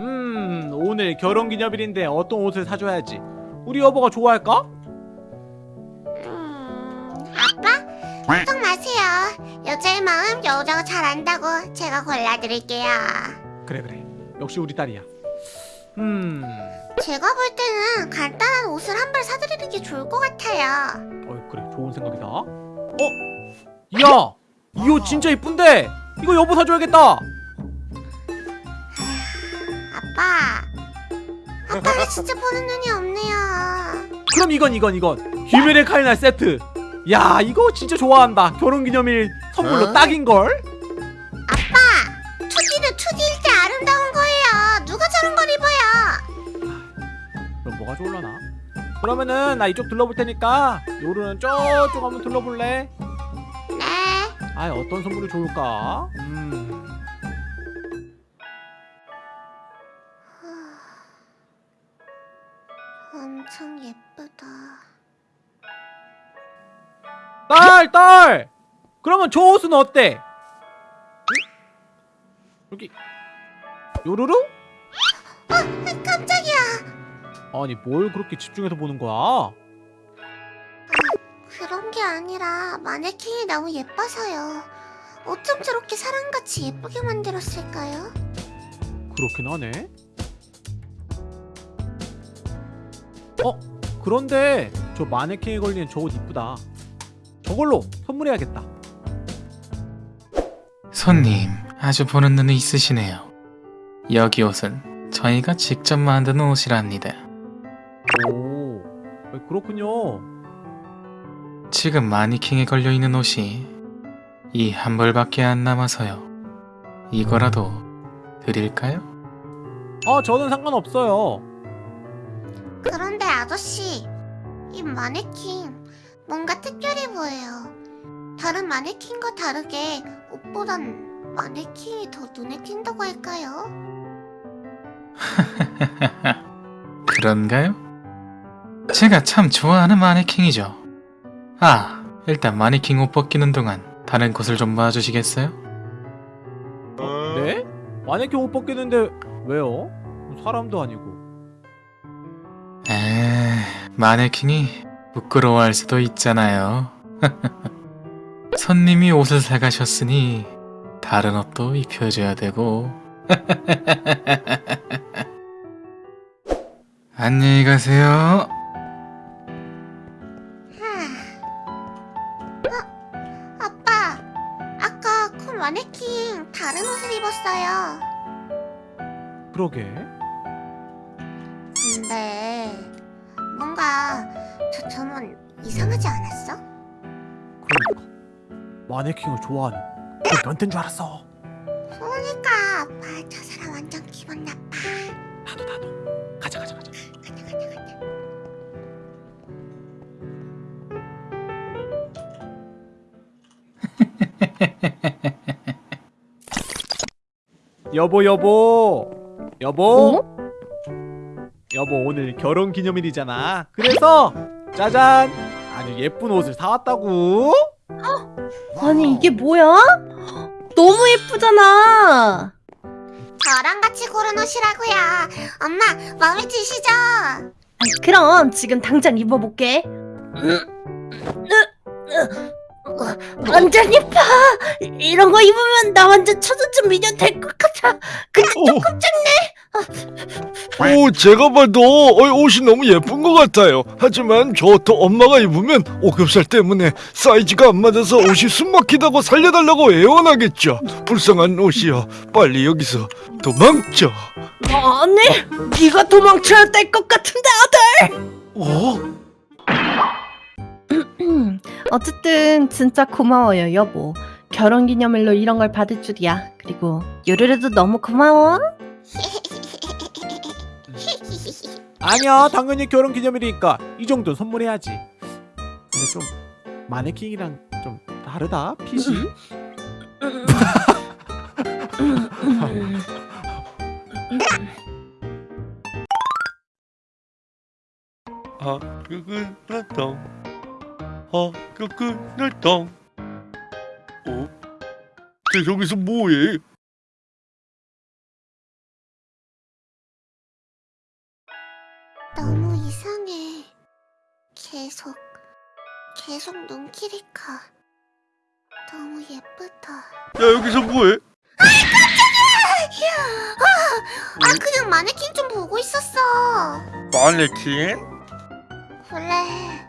음 오늘 결혼기념일인데 어떤 옷을 사줘야지 우리 여보가 좋아할까? 음, 아빠? 걱정 마세요. 여자의 마음 여자가 잘 안다고 제가 골라드릴게요. 그래 그래 역시 우리 딸이야 음 제가 볼 때는 간단한 옷을 한 벌 사드리는 게 좋을 것 같아요. 어 그래 좋은 생각이다 어? 야! 이 옷 진짜 이쁜데 이거 여보 사줘야겠다 아빠. 아빠는 진짜 보는 눈이 없네요. 그럼 이건 이건 이건 휴메레 카이날 세트 야 이거 진짜 좋아한다 결혼기념일 선물로 어? 딱인걸? 아빠! 2D는 2D일 때 아름다운 거예요. 누가 저런 걸 입어요? 그럼 뭐가 좋을라나? 그러면은 나 이쪽 둘러볼 테니까 요루는 저쪽 한번 둘러볼래? 네. 아 어떤 선물이 좋을까? 음 예쁘다. 딸! 딸! 그러면 저 옷은 어때? 응? 여기 요루루? 어, 깜짝이야. 아니 뭘 그렇게 집중해서 보는 거야? 그런 게 아니라 마네킹이 너무 예뻐서요. 어쩜 저렇게 사람같이 예쁘게 만들었을까요? 그렇긴 하네 어? 그런데 저 마네킹에 걸리는 저 옷 이쁘다 저걸로 선물해야겠다 손님, 아주 보는 눈이 있으시네요. 여기 옷은 저희가 직접 만든 옷이랍니다. 오 어, 그렇군요 지금 마니킹에 걸려있는 옷이 이 한 벌밖에 안 남아서요. 이거라도 드릴까요? 아 저는 상관없어요 그런데 아저씨, 이 마네킹 뭔가 특별해 보여요. 다른 마네킹과 다르게 옷보단 마네킹이 더 눈에 띈다고 할까요? 그런가요? 제가 참 좋아하는 마네킹이죠. 아, 일단 마네킹 옷 벗기는 동안 다른 곳을 좀 봐주시겠어요? 네? 마네킹 옷 벗겠는데 왜요? 사람도 아니고 에, 마네킹이 부끄러워할 수도 있잖아요. 손님이 옷을 사가셨으니 다른 옷도 입혀줘야 되고. 안녕히 가세요. 어? 아빠, 아까 그 마네킹 다른 옷을 입었어요. 그러게 저 점은 이상하지 않았어? 그러니까. 마네킹을 좋아하는 그 변태인 줄 알았어. 그러니까 아빠 저 사람 완전 기분 나빠. 나도 나도. 가자 가자 가자. 가자 가자 가자. 여보 여보. 여보 여보 오늘 결혼 기념일이잖아 그래서 짜잔 아주 예쁜 옷을 사왔다고 아니 이게 뭐야? 너무 예쁘잖아. 저랑 같이 고른 옷이라고요. 엄마 마음에 드시죠? 그럼 지금 당장 입어볼게. 완전 예뻐. 이런 거 입으면 나 완전 초저쯤 미녀 될 것 같아. 근데 조금 오, 제가 봐도 어, 옷이 너무 예쁜 것 같아요. 하지만 저도 엄마가 입으면 오겹살 때문에 사이즈가 안 맞아서 옷이 숨막히다고 살려달라고 애원하겠죠. 불쌍한 옷이요. 빨리 여기서 도망쳐. 아니, 네가 도망쳐야 될 것 같은데 어? 아들. 어쨌든 진짜 고마워요 여보. 결혼기념일로 이런 걸 받을 줄이야. 그리고 요르르도 너무 고마워. 아니야 당연히 결혼 기념일이니까 이 정도 선물해야지 근데 좀 마네킹이랑 좀 다르다 핏이 아, 그건 나당. 아, 그건 나당. 어? 쟤 저기서 뭐해? 계속 눈길이 가. 너무 예쁘다. 야 여기서 뭐해? 아, 그냥 마네킹 좀 보고 있었어. 마네킹? 그래.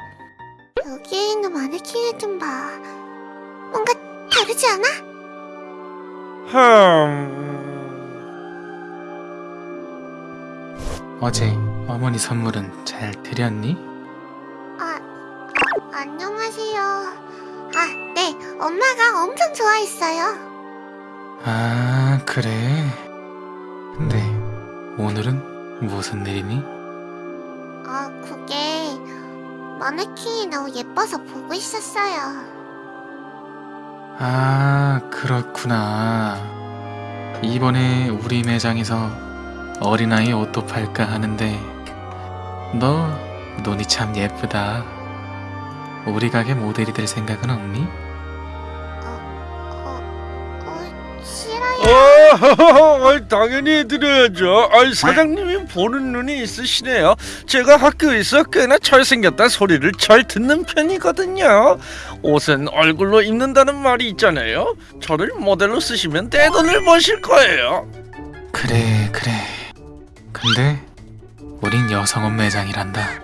여기에 있는 마네킹을 좀 봐. 뭔가 다르지 않아? 흠... 어제 어머니 선물은 잘 드렸니? 엄마가 엄청 좋아했어요. 아 그래 근데 오늘은 무슨 일이니? 아, 그게 마네킹이 너무 예뻐서 보고 있었어요. 아 그렇구나 이번에 우리 매장에서 어린아이 옷도 팔까 하는데 너 눈이 참 예쁘다 우리 가게 모델이 될 생각은 없니? 어, 당연히 해드려야죠. 아이 사장님이 보는 눈이 있으시네요. 제가 학교에서 꽤나 잘생겼다 소리를 잘 듣는 편이거든요. 옷은 얼굴로 입는다는 말이 있잖아요. 저를 모델로 쓰시면 떼돈을 버실 거예요. 그래 그래 근데 우린 여성업 매장이란다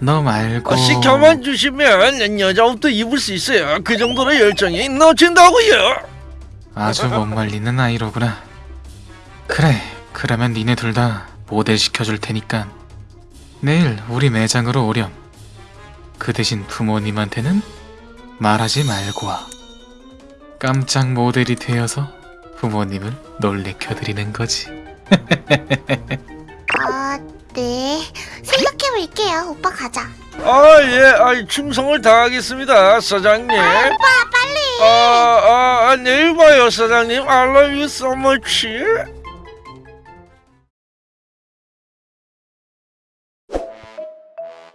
너 말고 어, 시켜만 주시면 여자 옷도 입을 수 있어요. 그 정도로 열정이 넘친다고요. 아주 못 말리는 아이로구나 그래 그러면 니네 둘 다 모델 시켜줄 테니까 내일 우리 매장으로 오렴 그 대신 부모님한테는 말하지 말고 와 깜짝 모델이 되어서 부모님을 놀래켜드리는 거지 아, 네. 생각해볼게요. 오빠 가자. 아, 예, 아, 충성을 다하겠습니다, 사장님. 오빠, 빨리. 아, 아, 아, 내일 봐요, 사장님. I love you so much.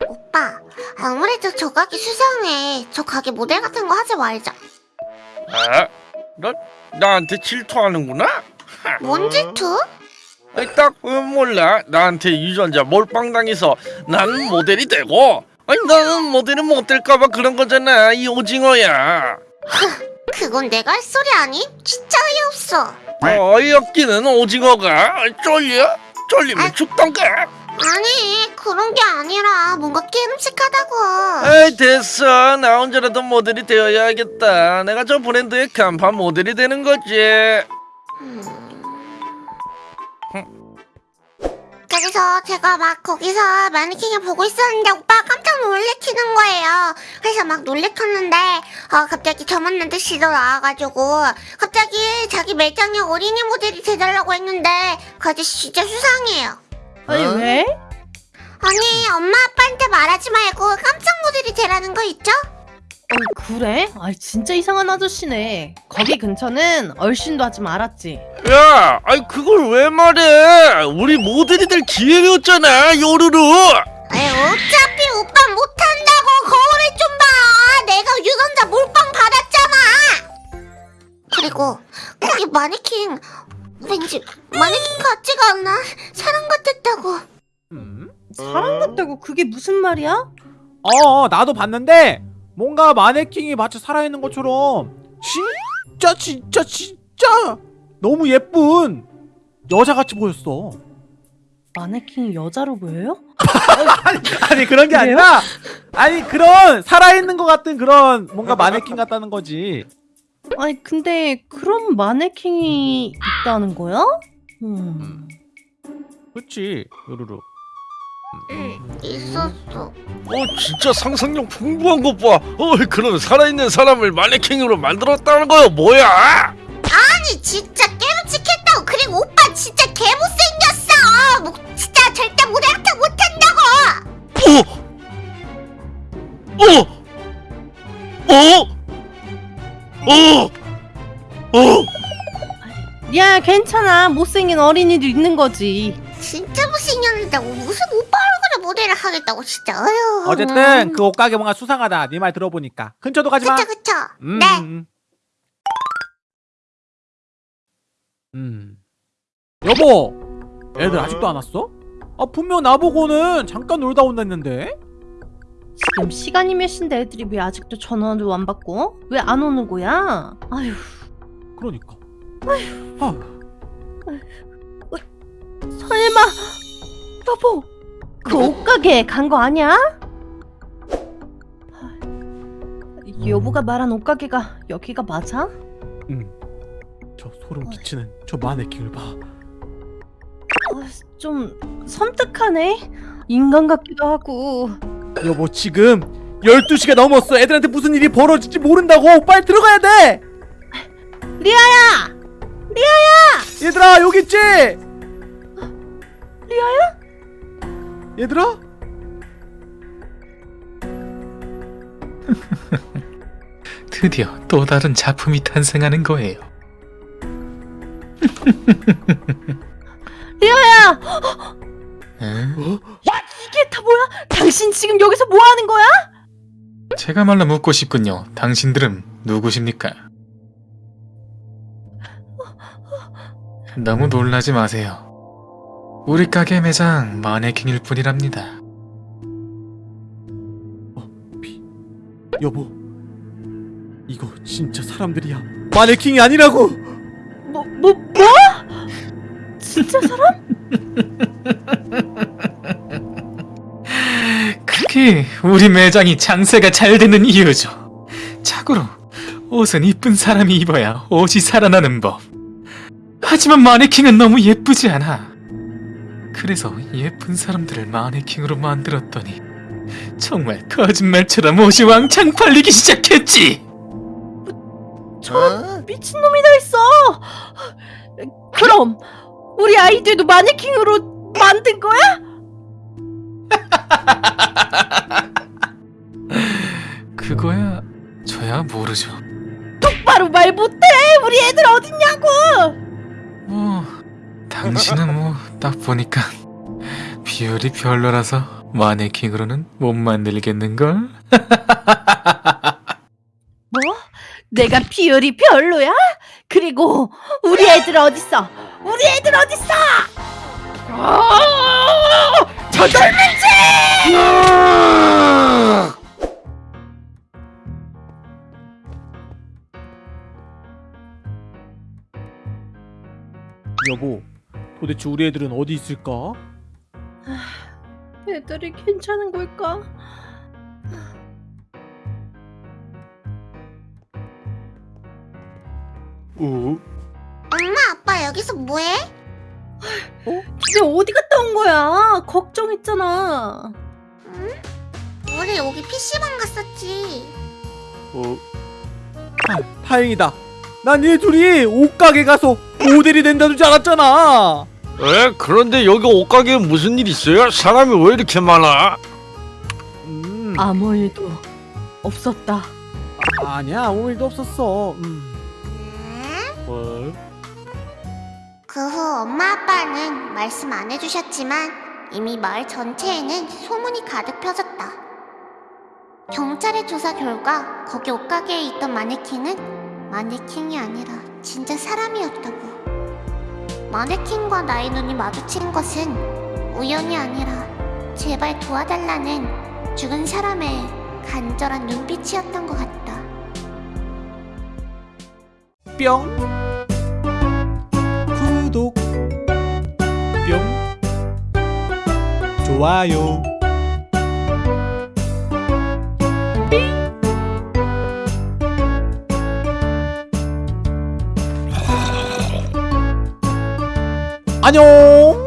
오빠, 아무래도 저 가게 수상해. 저 가게 모델 같은 거 하지 말자. 아, 너 나한테 질투하는구나? 뭔 질투? 아니, 딱 보면 몰라. 나한테 유전자 몰빵당해서 나는 모델이 되고, 아니 나는 모델이 못 될까봐 그런 거잖아. 이 오징어야. 그건 내가 할 소리 아니? 진짜 어이없어. 어이없기는 오징어가 쫄려? 쫄리면 죽던가. 아니, 그런 게 아니라 뭔가 깨름직하다고. 에이 됐어 나 혼자라도 모델이 되어야겠다 내가 저 브랜드의 간판 모델이 되는 거지 음. 그래서 제가 막 거기서 마네킹을 보고 있었는데 깜짝 놀래키는 거예요. 그래서 막 놀래켰는데 어, 갑자기 저 만난 듯이도 나와가지고 갑자기 자기 매장에 어린이 모델이 돼달라고 했는데 그 아저씨 진짜 수상해요. 아니 왜? 아니 엄마 아빠한테 말하지 말고 깜짝 모델이 되라는 거 있죠? 어 그래? 아 진짜 이상한 아저씨네. 거기 근처는 얼씬도 하지 말았지. 야 아이 그걸 왜 말해 우리 모델이 될 기회였잖아 요루루 에이, 어차 그리고 거기 마네킹 왠지 마네킹 같지가 않아. 사람 같았다고. 음? 사람 같다고 그게 무슨 말이야? 어 나도 봤는데 뭔가 마네킹이 마치 살아있는 것처럼 진짜 진짜 진짜 너무 예쁜 여자같이 보였어 마네킹이 여자로 보여요? 아니 그런 게 그래요? 아니라 아니 그런 살아있는 것 같은 그런 뭔가 마네킹 같다는 거지 아니 근데 그런 마네킹이 있다는 거야? 음. 그치 요루루 응, 있었어. 어 진짜 상상력 풍부한 것봐 어 그런 살아있는 사람을 마네킹으로 만들었다는 거야 뭐야 아니 진짜 깨름직했다고. 그리고 오빠 진짜 개 못생겼어. 뭐, 진짜 절대 모델 같아 못한다고. 어! 어! 어! 어! 어! 야 괜찮아 못생긴 어린이도 있는 거지. 진짜 못생겼는데 무슨 오빠 얼굴에 모델을 하겠다고 진짜. 어휴. 어쨌든 그 옷가게 뭔가 수상하다 네 말 들어보니까 근처도 가지마 그쵸 그쵸. 음, 네. 음. 음. 여보 애들 아직도 안 왔어? 아 분명 나보고는 잠깐 놀다 온다 했는데 지금 시간이 몇 시인데 애들이 왜 아직도 전화도 안 받고? 왜 안 오는 거야? 아휴. 그러니까. 아휴. 설마. 여보 그 옷가게 간 거 아니야? 여보가 말한 옷가게가 여기가 맞아? 저 소름 끼치는 저 마네킹을 봐. 아, 좀 섬뜩하네? 인간 같기도 하고 여보 지금 12시가 넘었어 애들한테 무슨 일이 벌어질지 모른다고 빨리 들어가야 돼 리아야! 얘들아 여기 있지 리아야? 얘들아 드디어 또 다른 작품이 탄생하는 거예요. 리아야! 다 뭐야? 당신 지금 여기서 뭐 하는 거야? 제가 말로 묻고 싶군요. 당신들은 누구십니까? 너무 놀라지 마세요. 우리 가게 매장 마네킹일 뿐이랍니다. 여보 이거 진짜 사람들이야 마네킹이 아니라고 뭐, 뭐, 뭐? 진짜 사람? 그게 우리 매장이 장사가 잘 되는 이유죠. 참고로 옷은 이쁜 사람이 입어야 옷이 살아나는 법. 하지만 마네킹은 너무 예쁘지 않아. 그래서 예쁜 사람들을 마네킹으로 만들었더니 정말 거짓말처럼 옷이 왕창 팔리기 시작했지. 저런 미친놈이 다 있어! 그럼 우리 아이들도 마네킹으로 만든 거야? 그거야 저야 모르죠. 바로 말 못해! 우리 애들 어딨냐고! 뭐 당신은 뭐 딱 보니까 비율이 별로라서 마네킹으로는 못 만들겠는걸? 뭐? 내가 비율이 별로야? 그리고 우리 애들 어딨어? 우리 애들 어딨어? 아! 저 젊은 여보 도대체 우리 애들은 어디 있을까? 애들이 괜찮은 걸까? 어? 엄마 아빠 여기서 뭐해? 집에 어디 갔다 온 거야? 걱정했잖아. 우리 여기 PC방 갔었지 어? 아, 다행이다 난 얘 둘이 옷가게 가서 모델이 된다는 줄 알았잖아 에? 그런데 여기 옷가게에 무슨 일 있어요? 사람이 왜 이렇게 많아? 음, 아무 일도 없었다. 아니야 아무 일도 없었어 음. 음? 어? 그후 엄마 아빠는 말씀 안 해주셨지만 이미 마을 전체에는 소문이 가득 펴졌다. 경찰의 조사 결과 거기 옷가게에 있던 마네킹은 마네킹이 아니라 진짜 사람이었다고. 마네킹과 나의 눈이 마주친 것은 우연이 아니라 제발 도와달라는 죽은 사람의 간절한 눈빛이었던 것 같다. 뿅 구독 뿅 좋아요 안녕